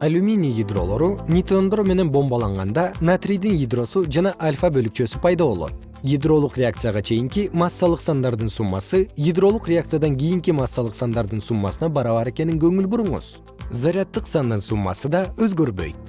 алюминий ядролору нейтрондор менен бомбаланганда натрийдин ядросу жана альфа бөлүкчөсү пайда болот. Ядролук реакцияга чейинки массалык сандардын суммасы ядролук реакциядан кийинки массалык сандардын суммасына барабар экенин көңүл буруңуз. Заряддык сандын суммасы да өзгөрбөйт.